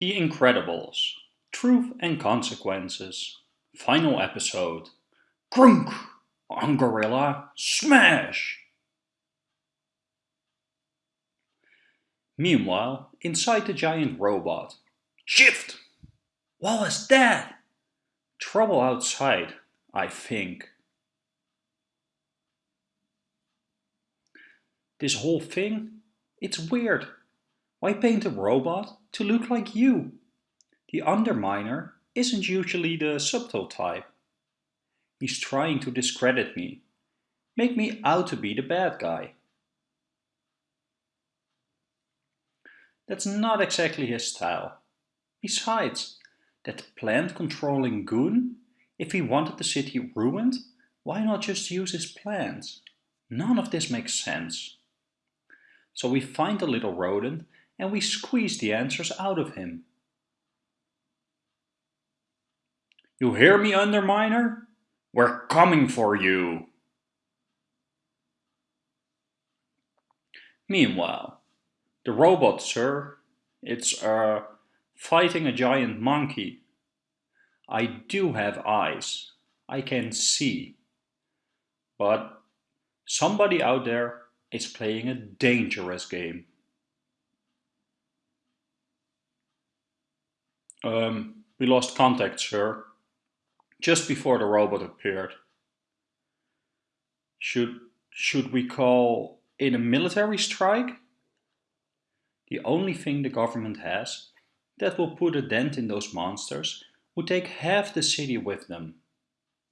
The Incredibles. Truth and Consequences. Final episode. Grunk! Ungorilla. Smash! Meanwhile, inside the giant robot. Shift! What was that? Trouble outside, I think. This whole thing, it's weird. Why paint a robot to look like you? The underminer isn't usually the subtle type. He's trying to discredit me, make me out to be the bad guy. That's not exactly his style. Besides, that plant-controlling goon, if he wanted the city ruined, why not just use his plants? None of this makes sense. So we find the little rodent and we squeeze the answers out of him. You hear me, Underminer? We're coming for you! Meanwhile, the robot, sir, it's, uh, fighting a giant monkey. I do have eyes. I can see. But somebody out there is playing a dangerous game. Um, we lost contact, sir. Just before the robot appeared. Should, should we call in a military strike? The only thing the government has that will put a dent in those monsters would take half the city with them.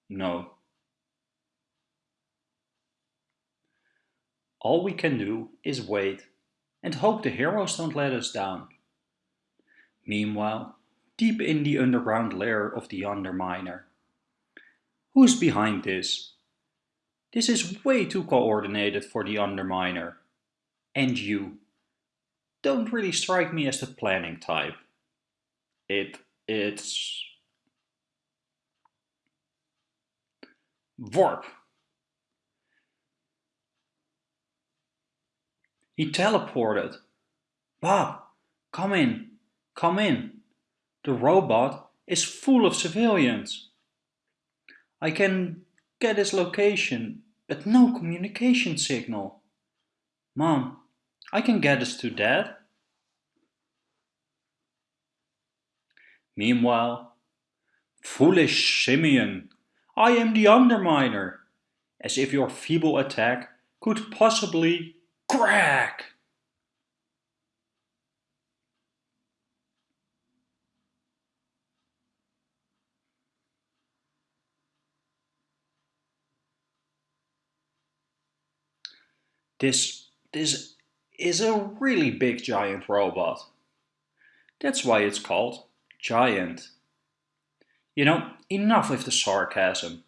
No. All we can do is wait and hope the heroes don't let us down. Meanwhile, deep in the underground lair of the Underminer. Who's behind this? This is way too coordinated for the Underminer. And you don't really strike me as the planning type. It, it's... Warp. He teleported. Bob, come in, come in. The robot is full of civilians. I can get his location, but no communication signal. Mom, I can get us to Dad. Meanwhile, foolish simian, I am the Underminer, as if your feeble attack could possibly crack. This, this is a really big giant robot. That's why it's called giant. You know, enough with the sarcasm.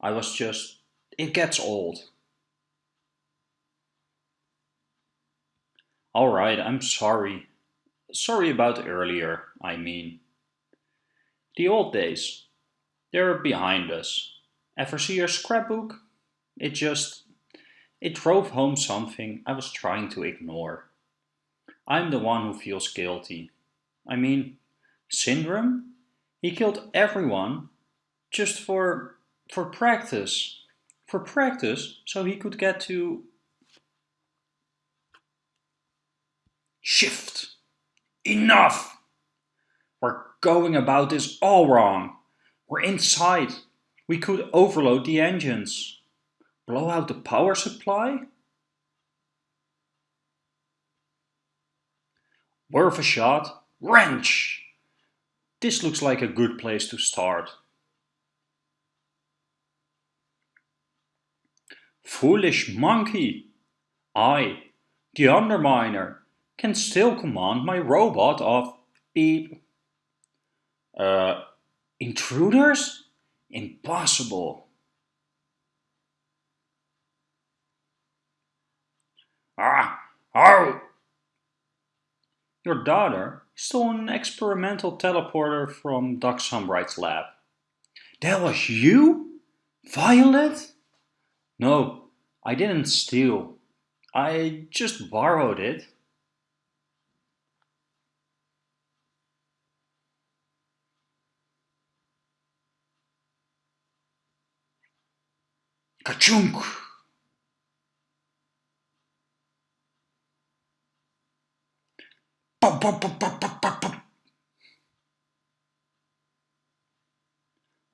I was just, it gets old. Alright, I'm sorry. Sorry about earlier, I mean. The old days, they're behind us. Ever see your scrapbook? It just it drove home something I was trying to ignore. I'm the one who feels guilty. I mean, Syndrome? He killed everyone just for, for practice. For practice, so he could get to... Shift! Enough! We're going about this all wrong. We're inside. We could overload the engines. Blow out the power supply? Worth a shot. Wrench! This looks like a good place to start. Foolish monkey! I, the Underminer, can still command my robot of beep. Uh, intruders? Impossible. Arr! Your daughter stole an experimental teleporter from Doc Sunbright's lab. That was you? Violet? No, I didn't steal. I just borrowed it. Kachunk!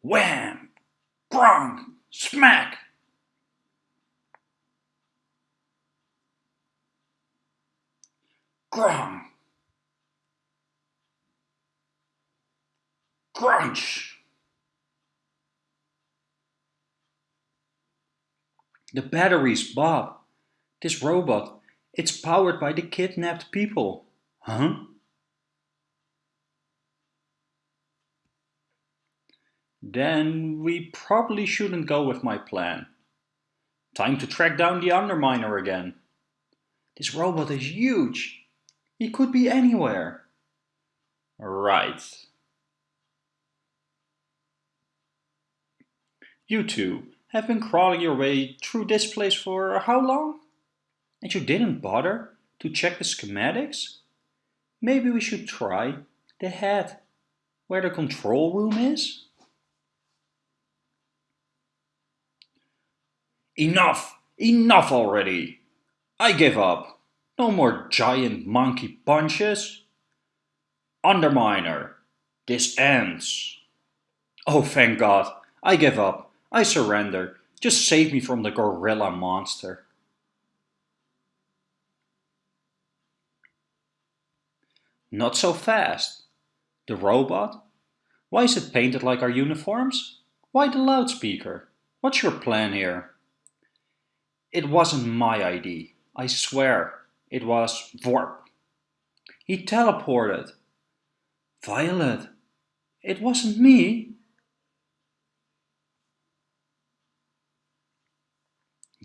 Wham! Grong! Smack! Grong! Crunch! The batteries, Bob. This robot, it's powered by the kidnapped people. Huh? Then we probably shouldn't go with my plan. Time to track down the Underminer again. This robot is huge. He could be anywhere. Right. You two have been crawling your way through this place for how long? And you didn't bother to check the schematics? Maybe we should try the head, where the control room is? Enough! Enough already! I give up. No more giant monkey punches. Underminer, this ends. Oh, thank God. I give up. I surrender. Just save me from the gorilla monster. Not so fast. The robot? Why is it painted like our uniforms? Why the loudspeaker? What's your plan here? It wasn't my ID. I swear. It was Vorp. He teleported. Violet. It wasn't me.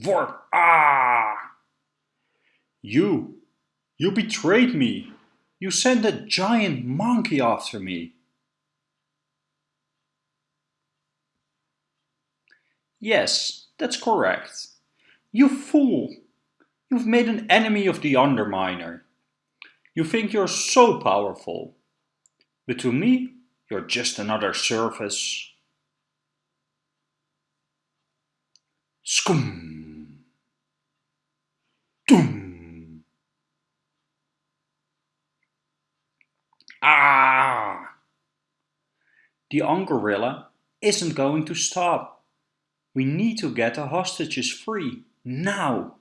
Vorp! Ah! You! You betrayed me! You sent a giant monkey after me! Yes, that's correct. You fool! You've made an enemy of the Underminer. You think you're so powerful. But to me, you're just another surface. Skum! Doom. Ah! The Ungorilla isn't going to stop. We need to get the hostages free, now.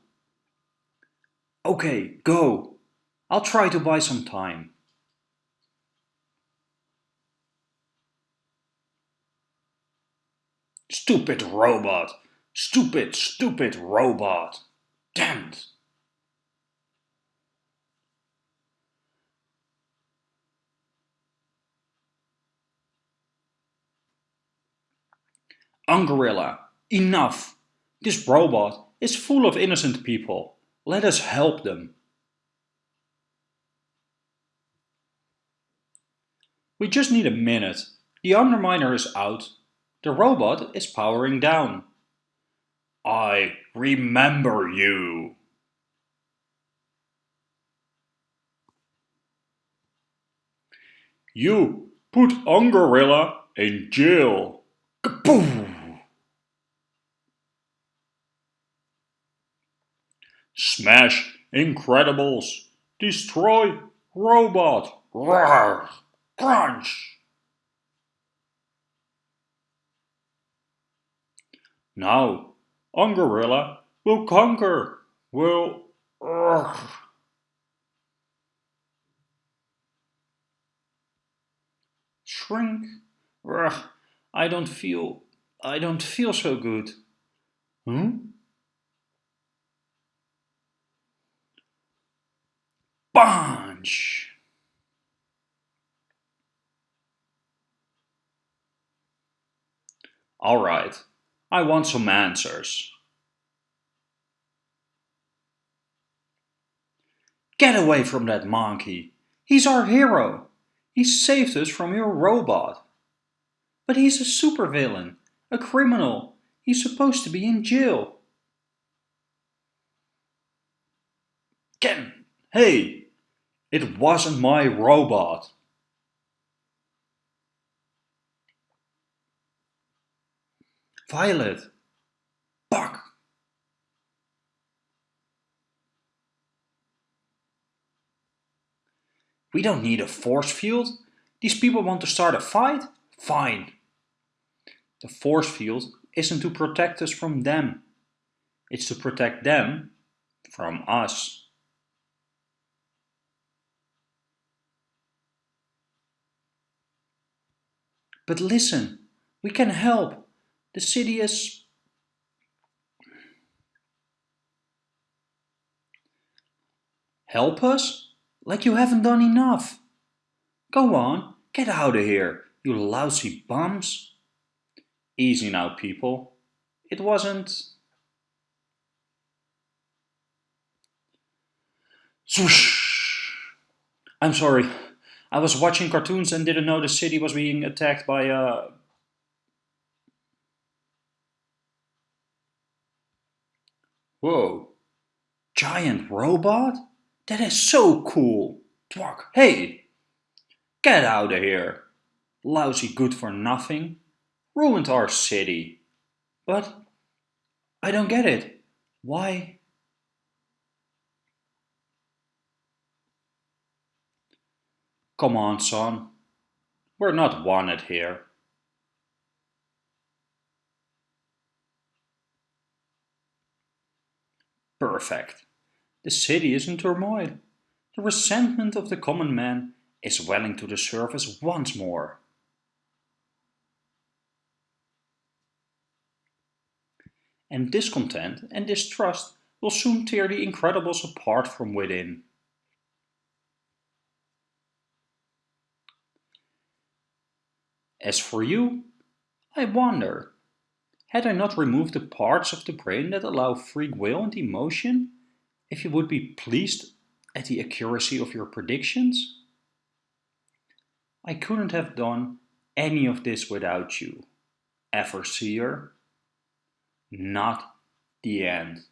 Okay, go. I'll try to buy some time. Stupid robot! Stupid, stupid robot! Damned! Ungorilla, enough! This robot is full of innocent people. Let us help them. We just need a minute. The Underminer is out. The robot is powering down. I remember you. You put Ungorilla in jail. Kaboom! Smash Incredibles! Destroy Robot! Roar! Crunch! Now, Ungorilla will conquer, will... Urgh. Shrink? Urgh. I don't feel... I don't feel so good. Hmm? Bunch! Alright, I want some answers. Get away from that monkey! He's our hero! He saved us from your robot! But he's a supervillain, a criminal. He's supposed to be in jail. Ken, hey, it wasn't my robot. Violet. Fuck. We don't need a force field. These people want to start a fight? Fine. The force field isn't to protect us from them. It's to protect them from us. But listen, we can help. The city is... Help us? Like you haven't done enough. Go on, get out of here, you lousy bums. Easy now, people. It wasn't... Swoosh! I'm sorry. I was watching cartoons and didn't know the city was being attacked by a... Whoa. Giant robot? That is so cool. Twak, hey! Get out of here. Lousy good for nothing. Ruined our city. But I don't get it. Why? Come on, son. We're not wanted here. Perfect. The city is in turmoil. The resentment of the common man is welling to the surface once more. And discontent and distrust will soon tear the Incredibles apart from within. As for you, I wonder, had I not removed the parts of the brain that allow free will and emotion, if you would be pleased at the accuracy of your predictions? I couldn't have done any of this without you, Everseer. Not the end.